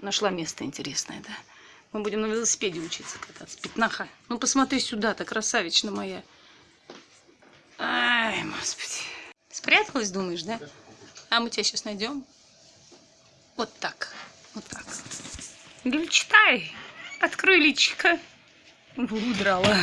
Нашла место интересное, да. Мы будем на велосипеде учиться кататься. Пятнаха. Ну, посмотри сюда-то, красавична моя. Ай, господи. Спряталась, думаешь, да? А мы тебя сейчас найдем. Вот так. Вот так. Говорю, читай. Открой личико. Удрала.